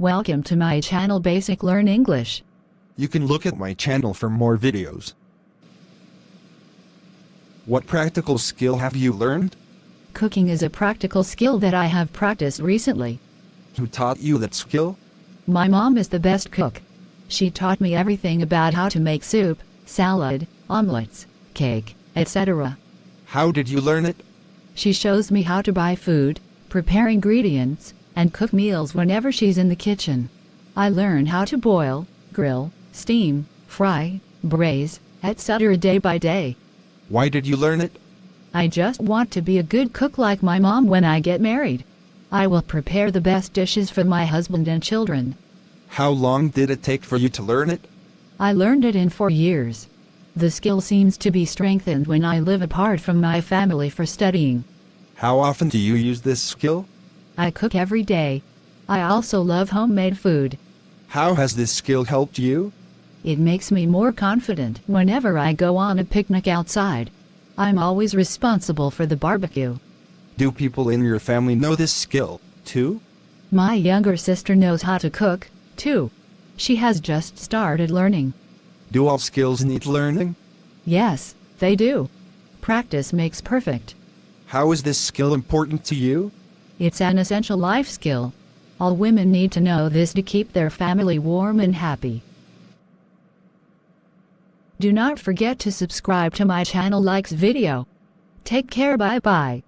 Welcome to my channel Basic Learn English. You can look at my channel for more videos. What practical skill have you learned? Cooking is a practical skill that I have practiced recently. Who taught you that skill? My mom is the best cook. She taught me everything about how to make soup, salad, omelets, cake, etc. How did you learn it? She shows me how to buy food, prepare ingredients, and cook meals whenever she's in the kitchen. I learn how to boil, grill, steam, fry, braise, etc. day by day. Why did you learn it? I just want to be a good cook like my mom when I get married. I will prepare the best dishes for my husband and children. How long did it take for you to learn it? I learned it in four years. The skill seems to be strengthened when I live apart from my family for studying. How often do you use this skill? I cook every day. I also love homemade food. How has this skill helped you? It makes me more confident whenever I go on a picnic outside. I'm always responsible for the barbecue. Do people in your family know this skill, too? My younger sister knows how to cook, too. She has just started learning. Do all skills need learning? Yes, they do. Practice makes perfect. How is this skill important to you? It's an essential life skill. All women need to know this to keep their family warm and happy. Do not forget to subscribe to my channel likes video. Take care bye bye.